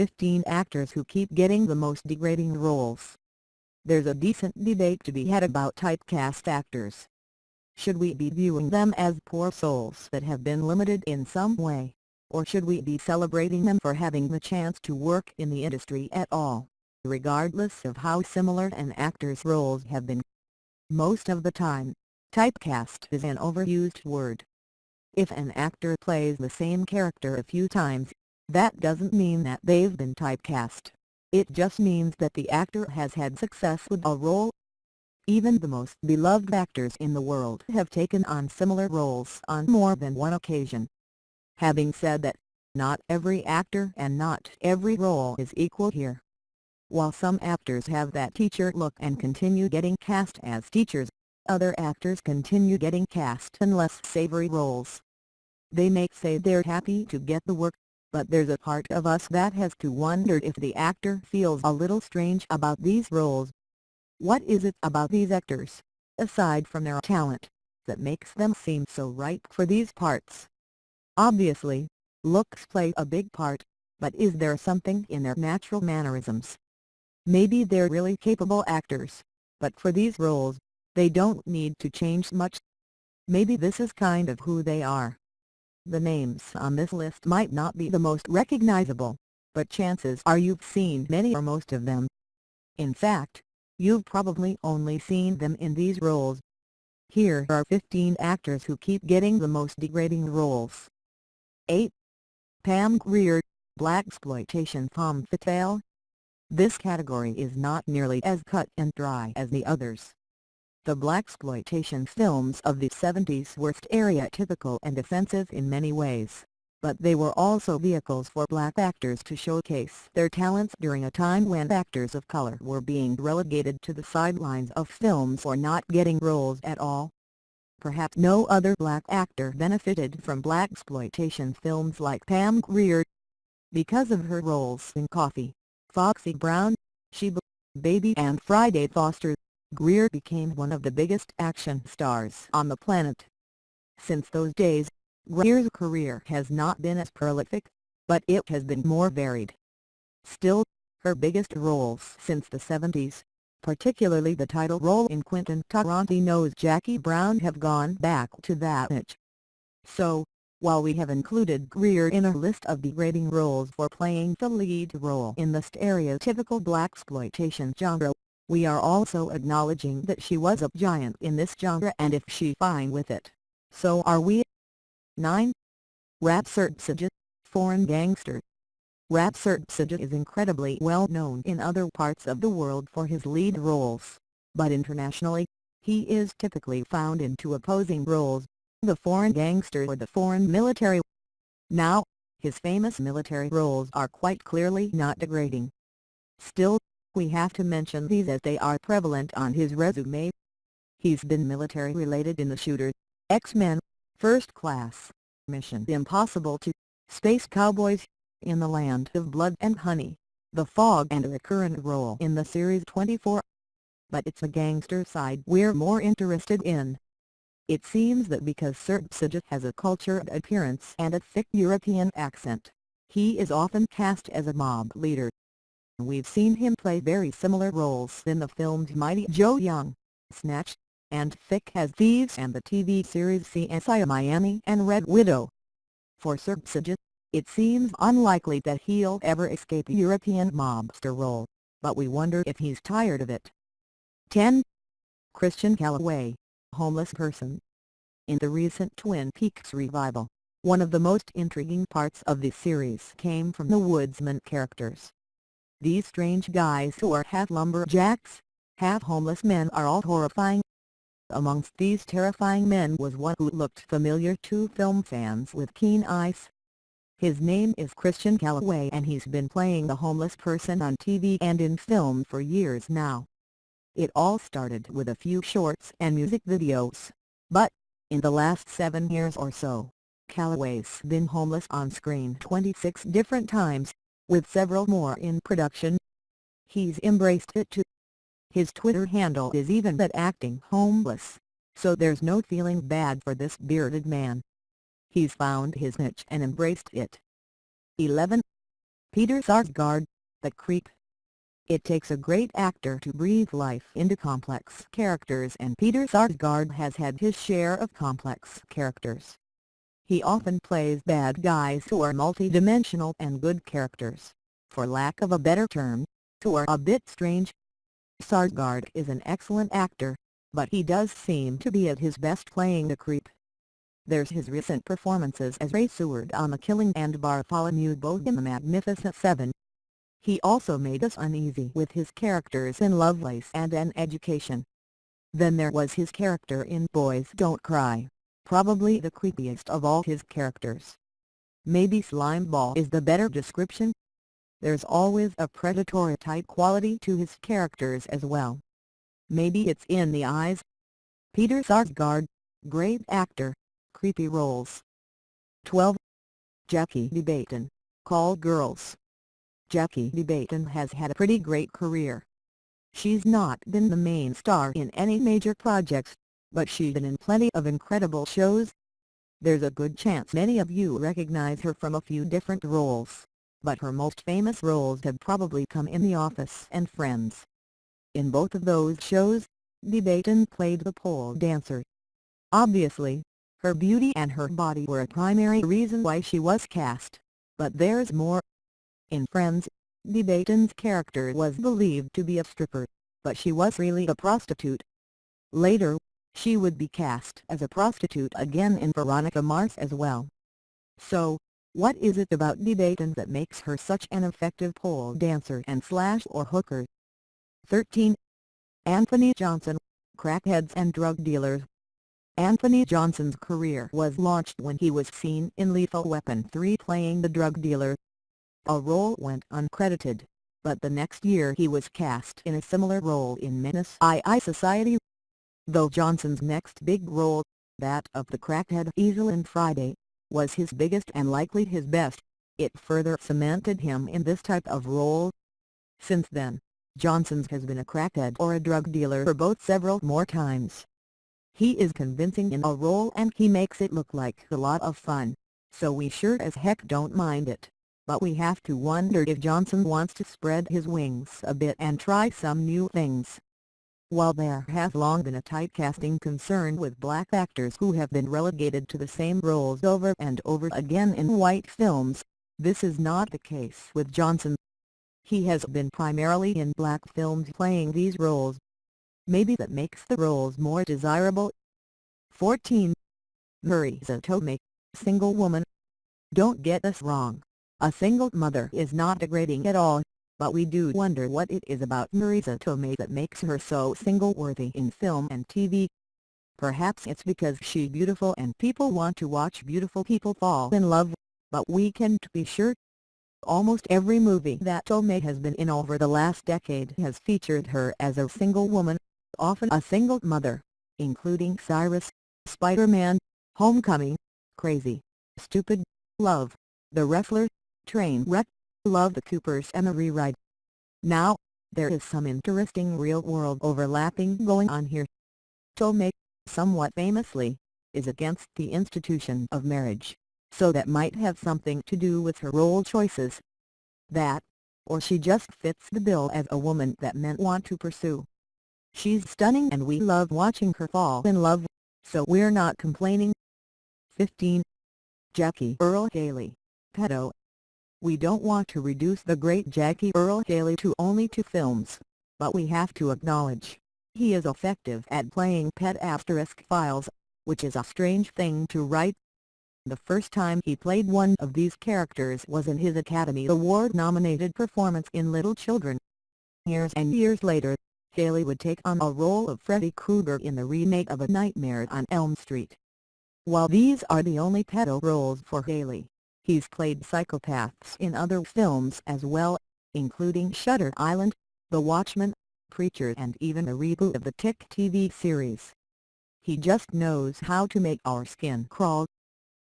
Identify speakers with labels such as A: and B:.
A: 15 actors who keep getting the most degrading roles. There's a decent debate to be had about typecast actors. Should we be viewing them as poor souls that have been limited in some way, or should we be celebrating them for having the chance to work in the industry at all, regardless of how similar an actor's roles have been? Most of the time, typecast is an overused word. If an actor plays the same character a few times, that doesn't mean that they've been typecast. It just means that the actor has had success with a role. Even the most beloved actors in the world have taken on similar roles on more than one occasion. Having said that, not every actor and not every role is equal here. While some actors have that teacher look and continue getting cast as teachers, other actors continue getting cast in less savory roles. They may say they're happy to get the work, but there's a part of us that has to wonder if the actor feels a little strange about these roles. What is it about these actors, aside from their talent, that makes them seem so ripe for these parts? Obviously, looks play a big part, but is there something in their natural mannerisms? Maybe they're really capable actors, but for these roles, they don't need to change much. Maybe this is kind of who they are. The names on this list might not be the most recognizable, but chances are you've seen many or most of them. In fact, you've probably only seen them in these roles. Here are 15 actors who keep getting the most degrading roles. 8. Pam Grier, Blaxploitation femme fatale. This category is not nearly as cut and dry as the others. The blaxploitation films of the 70s were stereotypical and offensive in many ways, but they were also vehicles for black actors to showcase their talents during a time when actors of color were being relegated to the sidelines of films or not getting roles at all. Perhaps no other black actor benefited from blaxploitation films like Pam Grier. Because of her roles in Coffy, Foxy Brown, Sheba, Baby and Friday Foster, Grier became one of the biggest action stars on the planet. Since those days, Grier's career has not been as prolific, but it has been more varied. Still, her biggest roles since the 70s, particularly the title role in Quentin Tarantino's Jackie Brown have gone back to that niche. So, while we have included Greer in a list of degrading roles for playing the lead role in the stereotypical blaxploitation genre, we are also acknowledging that she was a giant in this genre and if she fine with it, so are we. 9. Rade Serbedzija, Foreign Gangster Rade Serbedzija is incredibly well known in other parts of the world for his lead roles, but internationally, he is typically found in two opposing roles, the foreign gangster or the foreign military. Now, his famous military roles are quite clearly not degrading. Still, we have to mention these as they are prevalent on his resume. He's been military-related in The Shooter, X-Men, First Class, Mission Impossible 2, Space Cowboys, In the Land of Blood and Honey, The Fog and a recurrent role in the series 24. But it's the gangster side we're more interested in. It seems that because Serbedzija has a cultured appearance and a thick European accent, he is often cast as a mob leader. We've seen him play very similar roles in the films Mighty Joe Young, Snatch, and Thick as Thieves and the TV series CSI Miami and Red Widow. For Serbedzija, it seems unlikely that he'll ever escape a European mobster role, but we wonder if he's tired of it. 10. Christian Calloway, Homeless Person In the recent Twin Peaks revival, one of the most intriguing parts of the series came from the woodsman characters. These strange guys who are half lumberjacks, half homeless men are all horrifying. Amongst these terrifying men was one who looked familiar to film fans with keen eyes. His name is Christian Calloway and he's been playing the homeless person on TV and in film for years now. It all started with a few shorts and music videos, but, in the last seven years or so, Calloway's been homeless on screen 26 different times, with several more in production. He's embraced it too. His Twitter handle is even that acting homeless, so there's no feeling bad for this bearded man. He's found his niche and embraced it. 11. Peter Sarsgaard, The Creep. It takes a great actor to breathe life into complex characters and Peter Sarsgaard has had his share of complex characters. He often plays bad guys who are multi-dimensional and good characters, for lack of a better term, who are a bit strange. Sarsgaard is an excellent actor, but he does seem to be at his best playing the creep. There's his recent performances as Ray Seward on The Killing and Bartholomew Bogue in The Magnificent Seven. He also made us uneasy with his characters in Lovelace and An Education. Then there was his character in Boys Don't Cry, probably the creepiest of all his characters. Maybe Slimeball is the better description? There's always a predatory type quality to his characters as well. Maybe it's in the eyes. Peter Sarsgaard, great actor, creepy roles. 12. Jackie Debatin, Call Girls Jackie Debatin has had a pretty great career. She's not been the main star in any major projects, but she's been in plenty of incredible shows. There's a good chance many of you recognize her from a few different roles, but her most famous roles have probably come in The Office and Friends. In both of those shows, Debatin played the pole dancer. Obviously, her beauty and her body were a primary reason why she was cast, but there's more. In Friends, Debatin's character was believed to be a stripper, but she was really a prostitute. Later, she would be cast as a prostitute again in Veronica Mars as well. So, what is it about Debatin that makes her such an effective pole dancer and slash or hooker? 13. Anthony Johnson, Crackheads and Drug Dealers Anthony Johnson's career was launched when he was seen in Lethal Weapon 3 playing the drug dealer. A role went uncredited, but the next year he was cast in a similar role in Menace II Society. Though Johnson's next big role, that of the crackhead Ezal in Friday, was his biggest and likely his best, it further cemented him in this type of role. Since then, Johnson's has been a crackhead or a drug dealer for both several more times. He is convincing in a role and he makes it look like a lot of fun, so we sure as heck don't mind it. But we have to wonder if Johnson wants to spread his wings a bit and try some new things. While there has long been a typecasting concern with black actors who have been relegated to the same roles over and over again in white films, this is not the case with Johnson. He has been primarily in black films playing these roles, maybe that makes the roles more desirable. 14. Marisa Tomei, single woman. Don't get us wrong, a single mother is not degrading at all, but we do wonder what it is about Marisa Tomei that makes her so single-worthy in film and TV. Perhaps it's because she's beautiful and people want to watch beautiful people fall in love, but we can't be sure. Almost every movie that Tomei has been in over the last decade has featured her as a single woman, often a single mother, including Cyrus, Spider-Man, Homecoming, Crazy, Stupid, Love, The Wrestler, Trainwreck, Love the Coopers and The Rewrite. Now, there is some interesting real-world overlapping going on here. Tomei, somewhat famously, is against the institution of marriage, so that might have something to do with her role choices. That, or she just fits the bill as a woman that men want to pursue. She's stunning and we love watching her fall in love, so we're not complaining. 15. Jackie Earle Haley, Pedo. We don't want to reduce the great Jackie Earle Haley to only two films, but we have to acknowledge, he is effective at playing pet asterisk files, which is a strange thing to write. The first time he played one of these characters was in his Academy Award-nominated performance in Little Children. Years and years later, Haley would take on a role of Freddy Krueger in the remake of A Nightmare on Elm Street. While these are the only pedo roles for Haley, he's played psychopaths in other films as well, including Shutter Island, The Watchmen, Preacher and even a reboot of the Tick TV series. He just knows how to make our skin crawl.